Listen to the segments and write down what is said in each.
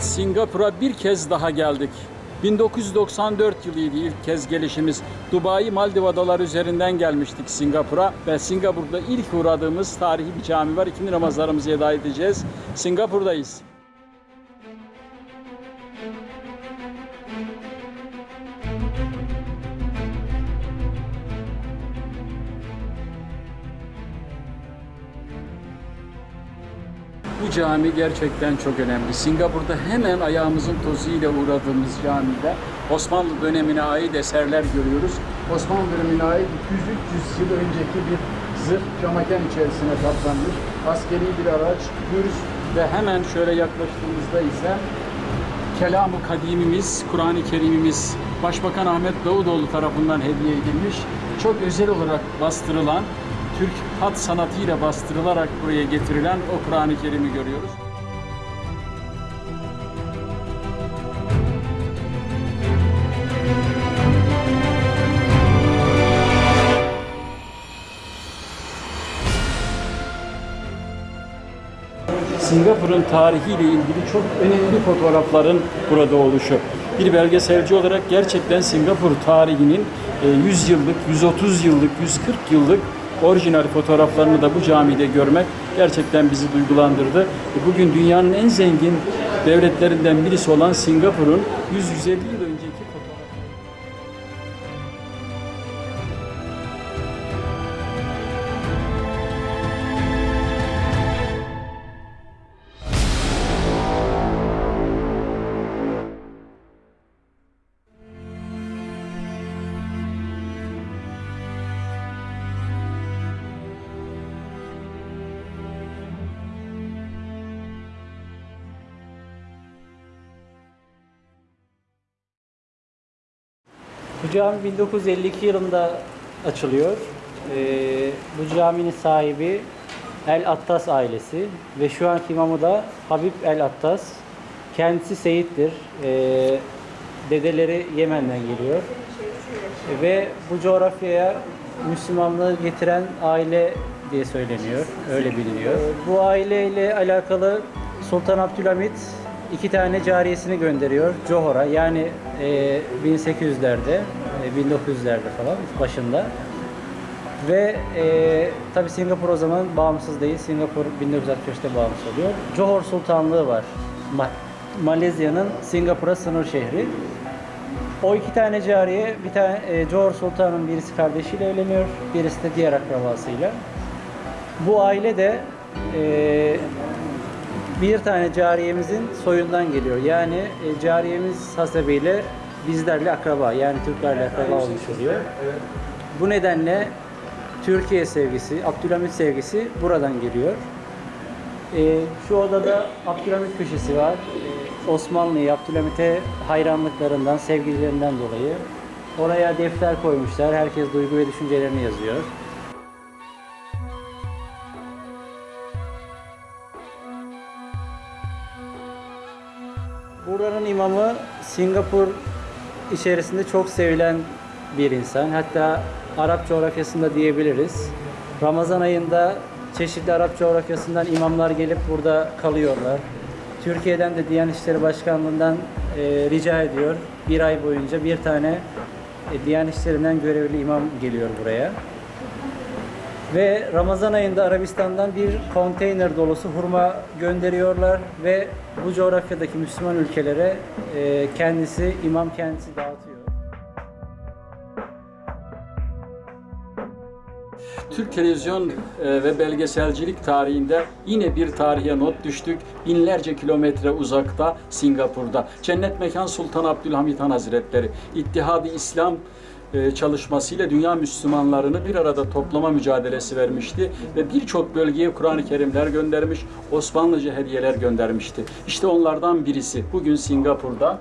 Nihayet Singapur'a bir kez daha geldik. 1994 yılıydı ilk kez gelişimiz. Dubai Maldiv Adaları üzerinden gelmiştik Singapur'a ve Singapur'da ilk uğradığımız tarihi bir cami var. İkindi namazlarımızı eda edeceğiz. Singapur'dayız. Cami gerçekten çok önemli. Singapur'da hemen ayağımızın tozuyla uğradığımız camide Osmanlı dönemine ait eserler görüyoruz. Osmanlı dönemine ait 200-300 yıl önceki bir zırh camaken içerisine kaplanmış. Askeri bir araç, gürz ve hemen şöyle yaklaştığımızda ise Kelam-ı Kadimimiz, Kur'an-ı Kerimimiz Başbakan Ahmet Davutoğlu tarafından hediye edilmiş. Çok özel olarak bastırılan, Türk hat sanatıyla bastırılarak buraya getirilen o Kur'an-ı Kerim'i görüyoruz. Singapur'un tarihiyle ilgili çok önemli fotoğrafların burada oluşu. Bir belgeselci olarak gerçekten Singapur tarihinin e, 100 yıllık, 130 yıllık, 140 yıllık orijinal fotoğraflarını da bu camide görmek gerçekten bizi duygulandırdı. E, Bugün dünyanın en zengin devletlerinden birisi olan Singapur'un 100-150 yıl önceki Bu cami 1952 yılında açılıyor. Ee, bu caminin sahibi El Attas ailesi ve şu anki imamı da Habib El Attas. Kendisi Seyit'tir. Ee, dedeleri Yemen'den geliyor. Ve bu coğrafyaya Müslümanlığı getiren aile diye söyleniyor. Öyle biliniyor. Bu aileyle alakalı Sultan Abdülhamit iki tane cariyesini gönderiyor Johor'a. Yani e, 1800'lerde, e, 1900'lerde falan başında. Ve e, tabi Singapur o zaman bağımsız değil. Singapur 1965'te bağımsız oluyor. Johor Sultanlığı var. Ma- Malezya'nın Singapur'a sınır şehri. O iki tane cariye, bir tane e, Johor Sultan'ın birisi kardeşiyle evleniyor, birisi de diğer akrabasıyla. Bu aile de e, bir tane cariyemizin soyundan geliyor. Yani e, cariyemiz hasebiyle bizlerle akraba, yani Türklerle akraba olmuş oluyor. Bu nedenle Türkiye sevgisi, Abdülhamit sevgisi buradan geliyor. E, şu odada Abdülhamit köşesi var. E, Osmanlı'ya, Abdülhamit'e hayranlıklarından, sevgilerinden dolayı. Oraya defter koymuşlar. Herkes duygu ve düşüncelerini yazıyor. İmamı Singapur içerisinde çok sevilen bir insan. Hatta Arap coğrafyasında diyebiliriz. Ramazan ayında çeşitli Arap coğrafyasından imamlar gelip burada kalıyorlar. Türkiye'den de Diyanet İşleri Başkanlığı'ndan e, rica ediyor. Bir ay boyunca bir tane e, Diyanet İşleri'nden görevli imam geliyor buraya. Ve Ramazan ayında Arabistan'dan bir konteyner dolusu hurma gönderiyorlar ve bu coğrafyadaki Müslüman ülkelere e, kendisi, imam kendisi dağıtıyor. Türk televizyon e, ve belgeselcilik tarihinde yine bir tarihe not düştük. Binlerce kilometre uzakta Singapur'da. Cennet Mekan Sultan Abdülhamit Han Hazretleri İttihad-ı İslam çalışmasıyla dünya Müslümanlarını bir arada toplama mücadelesi vermişti ve birçok bölgeye Kur'an-ı Kerimler göndermiş, Osmanlıca hediyeler göndermişti. İşte onlardan birisi bugün Singapur'da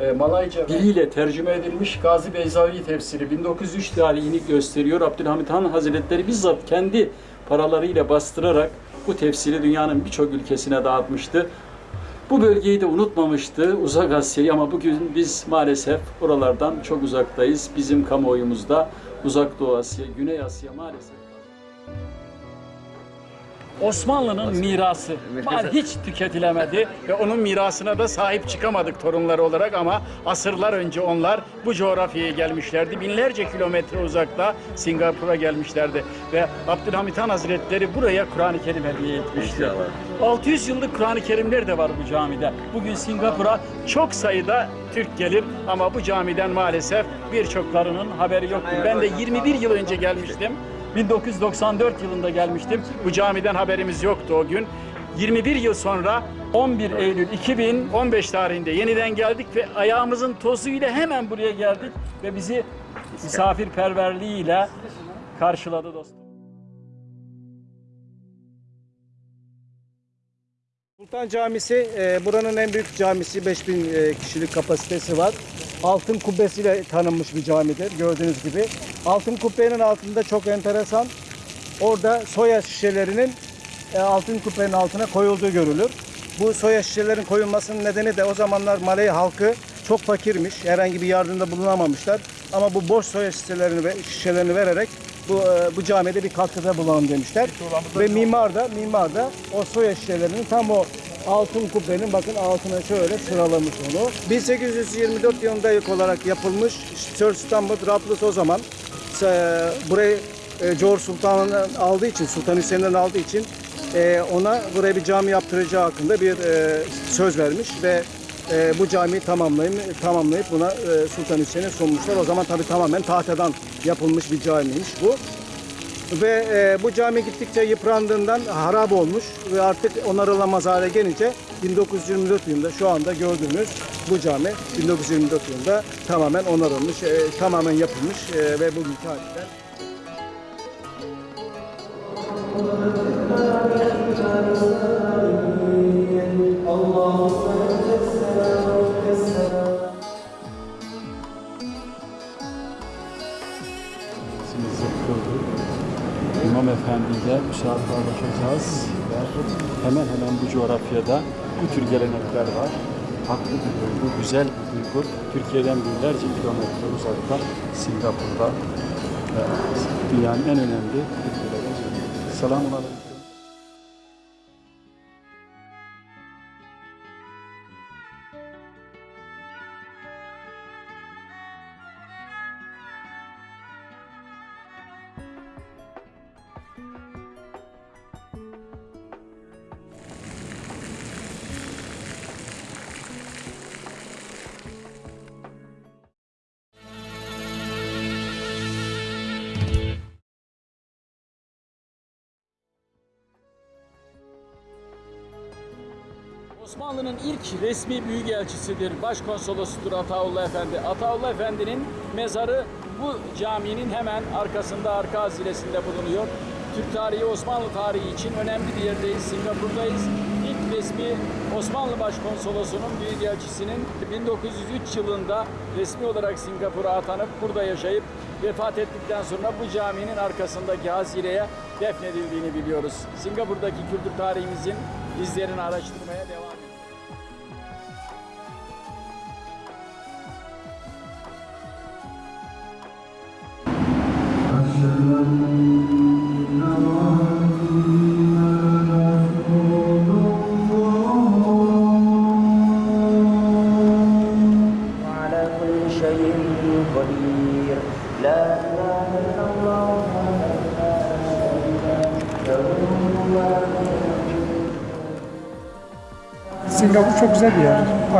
e, Malayca diliyle tercüme edilmiş Gazi Beyzavi tefsiri 1903 tarihini gösteriyor. Abdülhamit Han Hazretleri bizzat kendi paralarıyla bastırarak bu tefsiri dünyanın birçok ülkesine dağıtmıştı. Bu bölgeyi de unutmamıştı Uzak Asya'yı ama bugün biz maalesef oralardan çok uzaktayız. Bizim kamuoyumuzda Uzak Doğu Asya, Güney Asya maalesef. Osmanlı'nın mirası. Mal hiç tüketilemedi ve onun mirasına da sahip çıkamadık torunları olarak ama asırlar önce onlar bu coğrafyaya gelmişlerdi. Binlerce kilometre uzakta Singapur'a gelmişlerdi ve Abdülhamit Han Hazretleri buraya Kur'an-ı Kerim hediye etmişti. İnşallah. 600 yıllık Kur'an-ı Kerimler de var bu camide. Bugün Singapur'a çok sayıda Türk gelir ama bu camiden maalesef birçoklarının haberi yoktur. Ben de 21 yıl önce gelmiştim. 1994 yılında gelmiştim. Bu camiden haberimiz yoktu o gün. 21 yıl sonra 11 Eylül 2015 tarihinde yeniden geldik ve ayağımızın tozuyla hemen buraya geldik ve bizi misafirperverliğiyle karşıladı dostum. Sultan Camisi e, buranın en büyük camisi 5000 e, kişilik kapasitesi var. Altın kubbesiyle tanınmış bir camidir gördüğünüz gibi. Altın kubbenin altında çok enteresan. Orada soya şişelerinin e, altın kubbenin altına koyulduğu görülür. Bu soya şişelerin koyulmasının nedeni de o zamanlar Malay halkı çok fakirmiş. Herhangi bir yardımda bulunamamışlar. Ama bu boş soya şişelerini şişelerini vererek bu e, bu camide bir katkıda bulunalım demişler. Ve mimar da mimar da o soya şişelerini tam o altın kubbenin bakın altına şöyle sıralamış onu. 1824 yılında ilk olarak yapılmış Sir Stanford Raffles o zaman e, burayı e, George Sultan'ın aldığı için, Sultan Hüseyin'den aldığı için e, ona buraya bir cami yaptıracağı hakkında bir e, söz vermiş ve e, bu camiyi tamamlayıp, tamamlayıp buna e, Sultan Hüseyin'e sunmuşlar. O zaman tabii tamamen tahtadan yapılmış bir camiymiş bu. Ve e, bu cami gittikçe yıprandığından harap olmuş ve artık onarılamaz hale gelince 1924 yılında şu anda gördüğünüz bu cami 1924 yılında tamamen onarılmış, e, tamamen yapılmış e, ve bugünkü halinden Simizi Müsafahalaşacağız. Ve hemen hemen bu coğrafyada bu tür gelenekler var. Haklı bir duygu, güzel bir duygu. Türkiye'den binlerce kilometre uzakta Singapur'da dünyanın en önemli ülkelerinden. Selamun Aleyküm. Osmanlı'nın ilk resmi büyükelçisidir. Başkonsolosudur Ataullah Efendi. Ataullah Efendi'nin mezarı bu caminin hemen arkasında arka hazilesinde bulunuyor. Türk tarihi, Osmanlı tarihi için önemli bir yerdeyiz. Singapur'dayız. İlk resmi Osmanlı Başkonsolosu'nun büyükelçisinin 1903 yılında resmi olarak Singapur'a atanıp burada yaşayıp vefat ettikten sonra bu caminin arkasındaki hazireye defnedildiğini biliyoruz. Singapur'daki kültür tarihimizin izlerini araştırmaya devam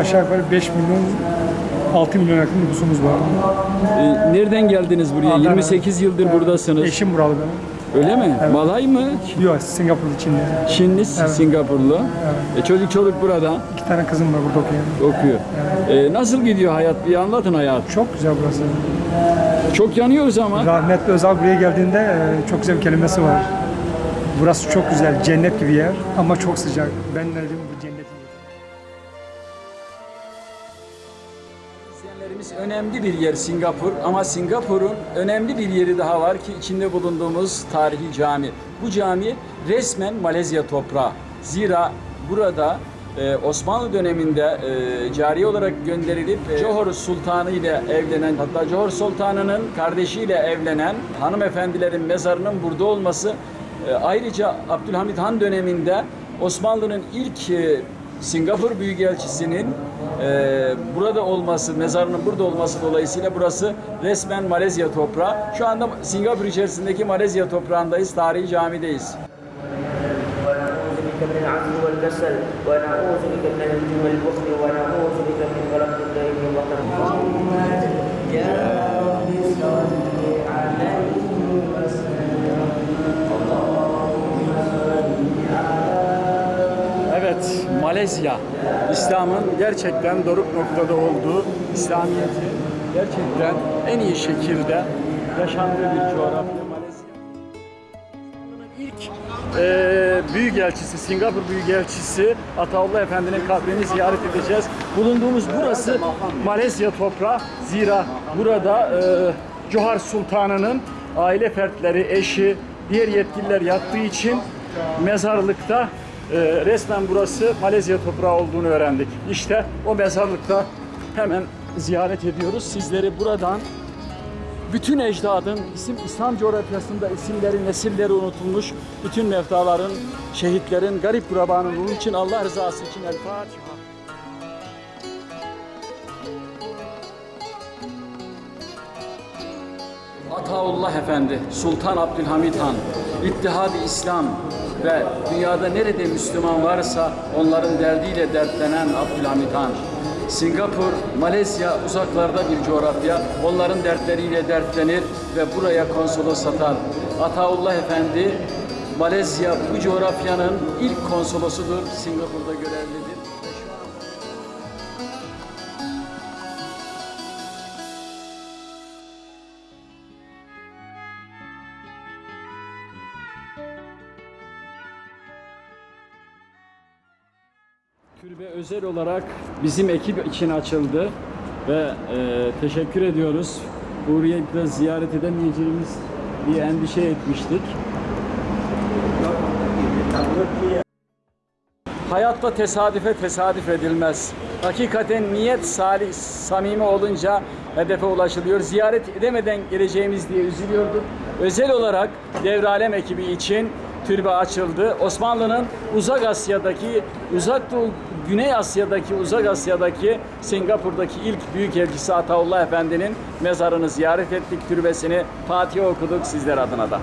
Aşağı yukarı 5 milyon 6 milyon yakın nüfusumuz var. Ee, nereden geldiniz buraya? Adana. 28 yıldır Evet, buradasınız. Eşim buralı benim. Öyle mi? Malay mı? Yok Singapur içinde. Çinli, Singapurlu. E, çocuk çoluk burada İki tane kızım var burada okuyan. okuyor. E, nasıl gidiyor hayat? Bir anlatın hayat. Çok güzel burası. Çok yanıyoruz ama. Rahmetli Özal buraya geldiğinde e, çok güzel bir kelimesi var. Burası çok güzel, cennet gibi yer ama çok sıcak. Ben dedim bu cennet önemli bir yer Singapur ama Singapur'un önemli bir yeri daha var ki içinde bulunduğumuz tarihi cami. Bu cami resmen Malezya toprağı. Zira burada e, Osmanlı döneminde e, cari olarak gönderilip e, Johor Sultanı ile evlenen hatta Johor Sultanı'nın kardeşiyle evlenen hanımefendilerin mezarının burada olması E, ayrıca Abdülhamit Han döneminde Osmanlı'nın ilk e, Singapur Büyükelçisi'nin e, burada olması, mezarının burada olması dolayısıyla burası resmen Malezya toprağı. Şu anda Singapur içerisindeki Malezya toprağındayız, tarihi camideyiz. ونعوذ بك من العجز والكسل ونعوذ بك من الهم والبخل ونعوذ بك من غلبة الدين وقهر يا Malezya. İslam'ın gerçekten doruk noktada olduğu, İslamiyet'i gerçekten en iyi şekilde yaşandığı bir coğrafya ilk eee Büyükelçisi, Singapur Büyükelçisi Ataullah Efendi'nin kabrini ziyaret edeceğiz. Bulunduğumuz burası Malezya toprağı. Zira burada eee Johar Sultanı'nın aile fertleri, eşi, diğer yetkililer yattığı için mezarlıkta e, resmen burası Malezya toprağı olduğunu öğrendik. İşte o mezarlıkta hemen ziyaret ediyoruz. Sizleri buradan bütün ecdadın isim İslam coğrafyasında isimleri, nesilleri unutulmuş bütün mevtaların, şehitlerin, garip kurabanın ruhu için Allah rızası için El Fatiha. Ataullah Efendi, Sultan Abdülhamid Han, İttihad-ı İslam ve dünyada nerede Müslüman varsa onların derdiyle dertlenen Abdülhamid Han. Singapur, Malezya uzaklarda bir coğrafya. Onların dertleriyle dertlenir ve buraya konsolos atar. Ataullah Efendi, Malezya bu coğrafyanın ilk konsolosudur. Singapur'da görevlidir. Özel olarak bizim ekip için açıldı ve e, teşekkür ediyoruz. Burayı da ziyaret edemeyeceğimiz diye endişe etmiştik. Hayatta tesadüfe tesadüf edilmez. Hakikaten niyet salih, samimi olunca hedefe ulaşılıyor. Ziyaret edemeden geleceğimiz diye üzülüyorduk. Özel olarak Devralem ekibi için türbe açıldı. Osmanlı'nın Uzak Asya'daki, Uzak Doğu, Güney Asya'daki, Uzak Asya'daki, Singapur'daki ilk büyük elçisi Ataullah Efendi'nin mezarını ziyaret ettik, türbesini Fatiha okuduk sizler adına da.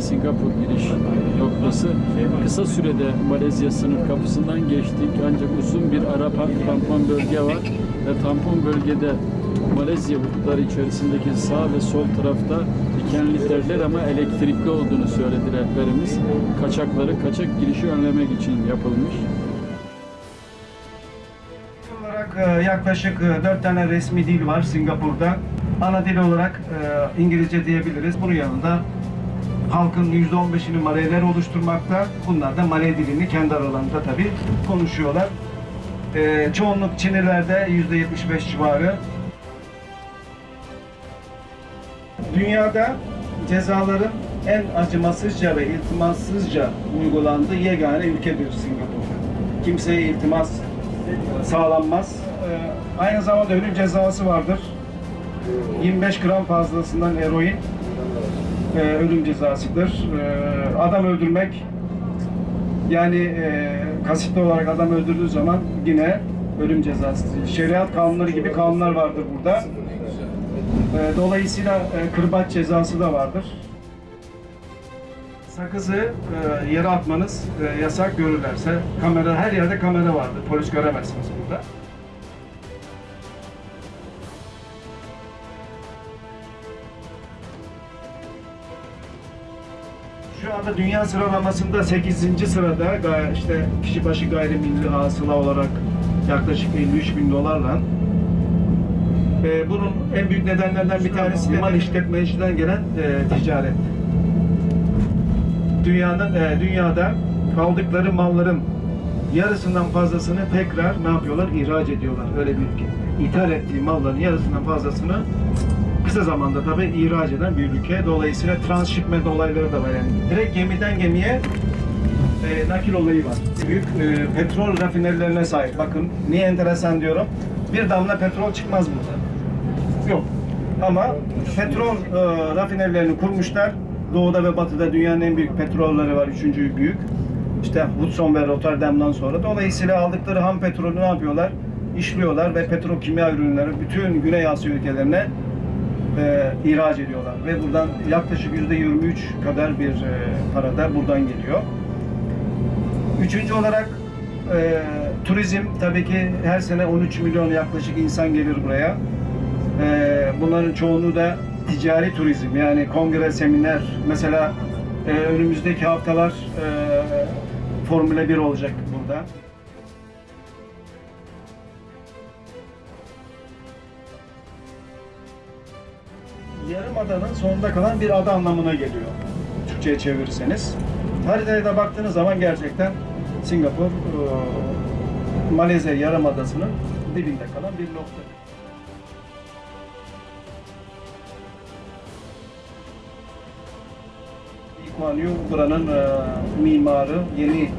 Singapur giriş noktası. Kısa sürede Malezya sınır kapısından geçtik ancak uzun bir ara tampon bölge var ve tampon bölgede Malezya hudutları içerisindeki sağ ve sol tarafta dikenli teller ama elektrikli olduğunu söyledi rehberimiz. Kaçakları, kaçak girişi önlemek için yapılmış. olarak e, yaklaşık 4 tane resmi dil var Singapur'da. Ana dil olarak e, İngilizce diyebiliriz. Bunun yanında halkın %15'ini Maleyler oluşturmakta. Bunlar da Malay dilini kendi aralarında tabii konuşuyorlar. E, çoğunluk Çinlilerde %75 civarı. Dünyada cezaların en acımasızca ve iltimassızca uygulandığı yegane ülkedir Singapur. Kimseye iltimas sağlanmaz. Ee, aynı zamanda ölüm cezası vardır. 25 gram fazlasından eroin e, ölüm cezasıdır. Ee, adam öldürmek yani e, kasıtlı olarak adam öldürdüğü zaman yine ölüm cezası. Şeriat kanunları gibi kanunlar vardır burada. Ee, dolayısıyla e, kırbaç cezası da vardır. Sakızı e, yere atmanız e, yasak görürlerse kamera her yerde kamera vardır. Polis göremezsiniz burada. Şu anda dünya sıralamasında 8. sırada işte kişi başı gayrimilli hasıla olarak yaklaşık 53 bin dolarla Ee, bunun en büyük nedenlerinden bir tanesi mal işletmeciden gelen e, ticaret. Dünyanın e, dünyada aldıkları malların yarısından fazlasını tekrar ne yapıyorlar? İhraç ediyorlar. Öyle bir. İthal ettiği malların yarısından fazlasını kısa zamanda tabii ihraç eden bir ülke. Dolayısıyla transshipment olayları da var yani. Direkt gemiden gemiye e, nakil olayı var. Büyük e, petrol rafinerilerine sahip. Bakın niye enteresan diyorum. Bir damla petrol çıkmaz burada. Yok. Ama petrol e, rafinerilerini kurmuşlar. Doğuda ve batıda dünyanın en büyük petrolleri var. Üçüncü büyük. İşte Hudson ve Rotterdam'dan sonra. Dolayısıyla aldıkları ham petrolü ne yapıyorlar? İşliyorlar ve petrokimya ürünleri bütün Güney Asya ülkelerine e, ihraç ediyorlar. Ve buradan yaklaşık yüzde 23 kadar bir e, para da buradan geliyor. Üçüncü olarak e, turizm tabii ki her sene 13 milyon yaklaşık insan gelir buraya. E, bunların çoğunu da ticari turizm yani kongre, seminer mesela e, önümüzdeki haftalar e, Formula 1 olacak burada. Yarımada'nın sonunda kalan bir ada anlamına geliyor. Türkçe'ye çevirirseniz. Haritaya da baktığınız zaman gerçekten Singapur, e, Malezya Yarımadası'nın dibinde kalan bir nokta. Kuan buranın e, mimarı, yeni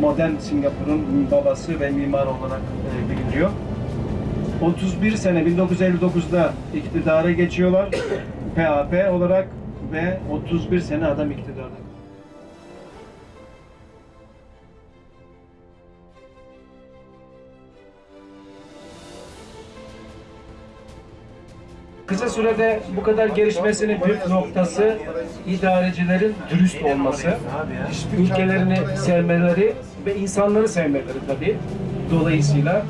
modern Singapur'un babası ve mimarı olarak e, biliniyor. 31 sene 1959'da iktidara geçiyorlar. PAP olarak ve 31 sene adam iktidarda. Kısa sürede bu kadar gelişmesinin püf noktası idarecilerin dürüst olması, ülkelerini sevmeleri ve insanları sevmeleri tabii. Dolayısıyla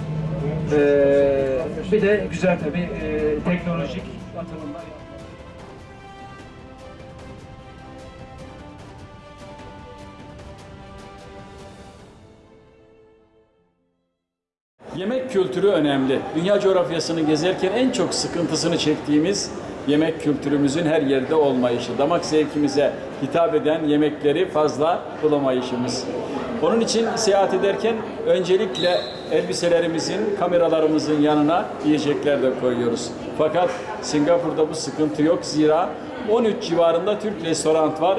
eee, bir de güzel tabii eee, teknolojik atılımlar Kültürü önemli. Dünya coğrafyasını gezerken en çok sıkıntısını çektiğimiz yemek kültürümüzün her yerde olmayışı. Damak zevkimize hitap eden yemekleri fazla bulamayışımız. Onun için seyahat ederken öncelikle elbiselerimizin, kameralarımızın yanına yiyecekler de koyuyoruz. Fakat Singapur'da bu sıkıntı yok. Zira 13 civarında Türk restoran var.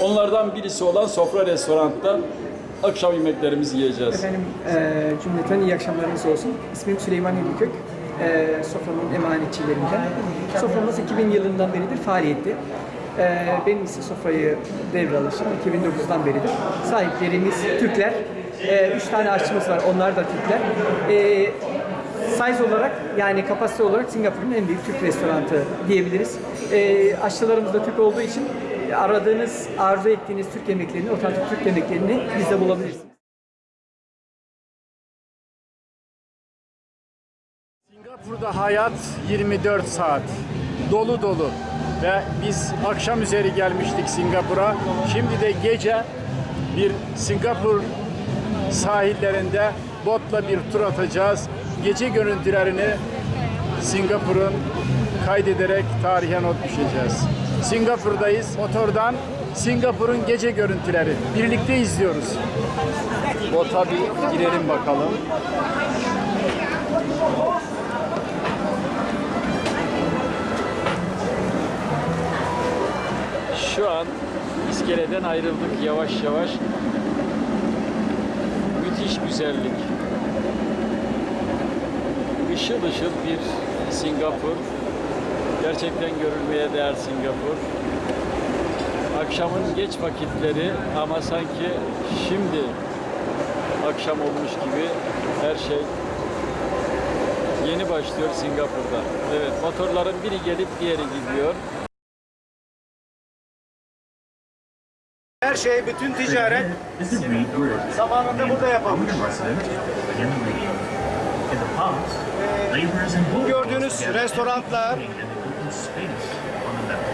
Onlardan birisi olan Sofra Restorant'ta akşam yemeklerimizi yiyeceğiz. Efendim e, cümleten iyi akşamlarınız olsun. İsmim Süleyman Yedikök. E, Sofra'nın emanetçilerinden. Soframız 2000 yılından beridir faaliyette. E, benim ise Sofra'yı devralışım 2009'dan beridir. Sahiplerimiz Türkler. E, üç tane aşçımız var, onlar da Türkler. E, size olarak yani kapasite olarak Singapur'un en büyük Türk restoranı diyebiliriz. E, aşçılarımız da Türk olduğu için aradığınız, arzu ettiğiniz Türk yemeklerini, otantik Türk yemeklerini bizde bulabilirsiniz. Singapur'da hayat 24 saat. Dolu dolu. Ve biz akşam üzeri gelmiştik Singapur'a. Şimdi de gece bir Singapur sahillerinde botla bir tur atacağız. Gece görüntülerini Singapur'un kaydederek tarihe not düşeceğiz. Singapur'dayız. Motordan Singapur'un gece görüntüleri. Birlikte izliyoruz. Bota bir girelim bakalım. Şu an iskeleden ayrıldık yavaş yavaş. Müthiş güzellik. Işıl ışıl bir Singapur. Gerçekten görülmeye değer Singapur. Akşamın geç vakitleri ama sanki şimdi akşam olmuş gibi her şey yeni başlıyor Singapur'da. Evet, motorların biri gelip diğeri gidiyor. Her şey, bütün ticaret zamanında burada yapılmış. Bu gördüğünüz restoranlar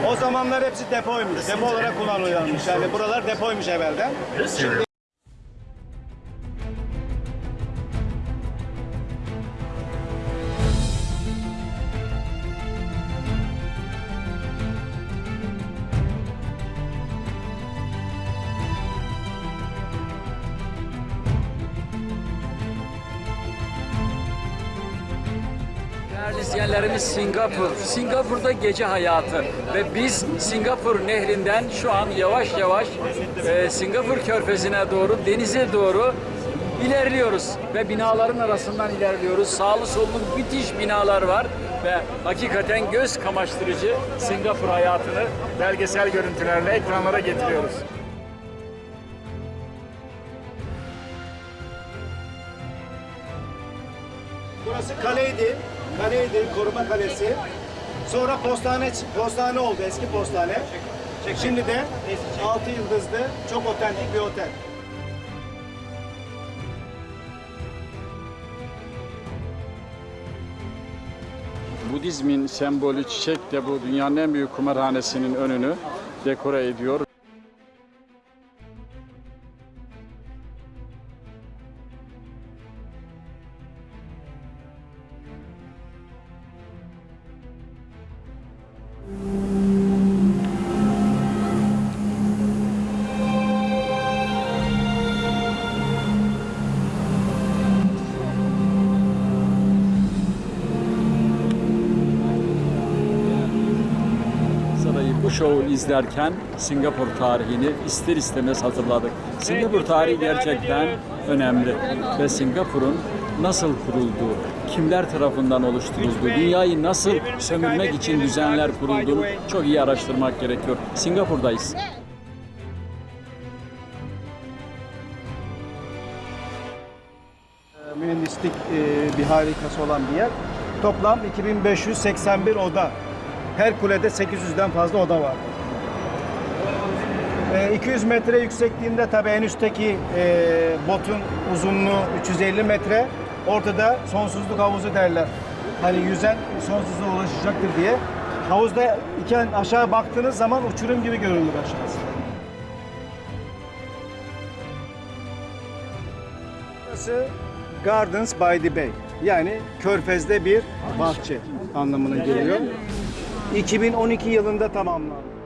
O zamanlar hepsi depoymuş. Depo olarak kullanılıyormuş. Yani buralar depoymuş evvelden. Şimdi izleyenlerimiz Singapur. Singapur'da gece hayatı ve biz Singapur nehrinden şu an yavaş yavaş e, Singapur körfezine doğru, denize doğru ilerliyoruz ve binaların arasından ilerliyoruz. Sağlı sollu müthiş binalar var ve hakikaten göz kamaştırıcı Singapur hayatını belgesel görüntülerle ekranlara getiriyoruz. burası kaleydi. Kaleydi, koruma kalesi. Sonra postane, postane oldu, eski postane. Şimdi de 6 yıldızlı, çok otentik bir otel. Budizmin sembolü çiçek de bu dünyanın en büyük kumarhanesinin önünü dekore ediyor. Şovu izlerken Singapur tarihini ister istemez hatırladık. Singapur tarihi gerçekten önemli ve Singapur'un nasıl kurulduğu, kimler tarafından oluşturulduğu, dünyayı nasıl sömürmek için düzenler kurulduğunu çok iyi araştırmak gerekiyor. Singapur'dayız. mühendislik e, bir harikası olan bir yer. Toplam 2581 oda. Her kulede 800'den fazla oda var. E, 200 metre yüksekliğinde tabii en üstteki e, botun uzunluğu 350 metre. Ortada sonsuzluk havuzu derler. Hani yüzen sonsuzluğa ulaşacaktır diye. Havuzda iken aşağı baktığınız zaman uçurum gibi görünür aşağısı. Burası Gardens by the Bay. Yani Körfez'de bir bahçe anlamına geliyor. 2012 yılında tamamlandı.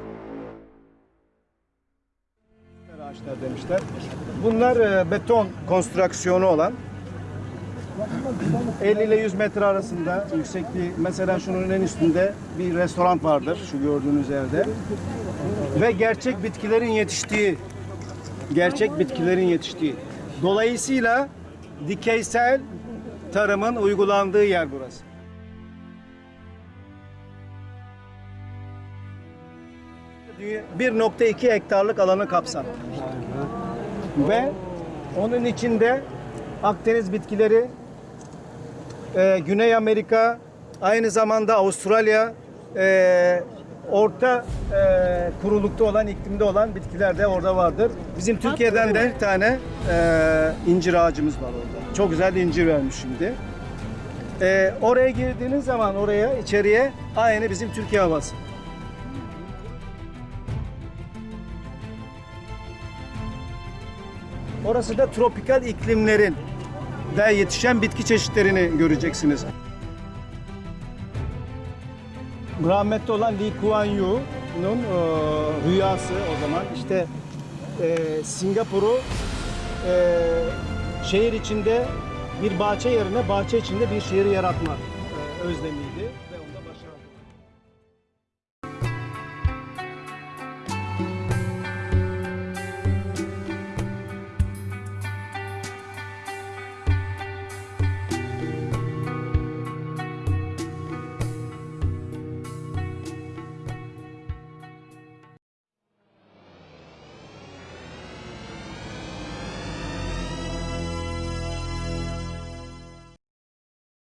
Ağaçlar demişler. Bunlar e, beton konstrüksiyonu olan 50 ile 100 metre arasında yüksekliği mesela şunun en üstünde bir restoran vardır şu gördüğünüz yerde. Ve gerçek bitkilerin yetiştiği gerçek bitkilerin yetiştiği. Dolayısıyla dikeysel tarımın uygulandığı yer burası. 1.2 hektarlık alanı kapsar. Ve onun içinde Akdeniz bitkileri, e, Güney Amerika, aynı zamanda Avustralya, e, orta e, kurulukta olan, iklimde olan bitkiler de orada vardır. Bizim Türkiye'den de bir tane e, incir ağacımız var orada. Çok güzel incir vermiş şimdi. E, oraya girdiğiniz zaman oraya, içeriye aynı bizim Türkiye havası. Orası da tropikal iklimlerin de yetişen bitki çeşitlerini göreceksiniz. Rahmetli olan Lee Kuan Yew'nun e, rüyası o zaman işte e, Singapur'u e, şehir içinde bir bahçe yerine bahçe içinde bir şehir yaratma e, özlemiydi.